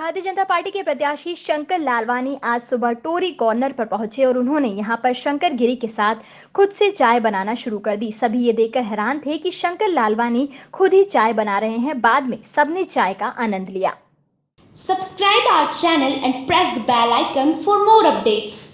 Bharatiya Janata party के प्रत्याशी शंकर लालवानी आज सुबह टोरी कॉर्नर पर पहुँचे और उन्होंने यहाँ पर शंकर गिरी के साथ खुद से चाय बनाना शुरू कर दी। सभी ये देखकर हैरान थे कि शंकर लालवानी खुद ही चाय बना रहे हैं। बाद में सबने चाय का आनंद लिया। Subscribe our channel and press the bell icon for more updates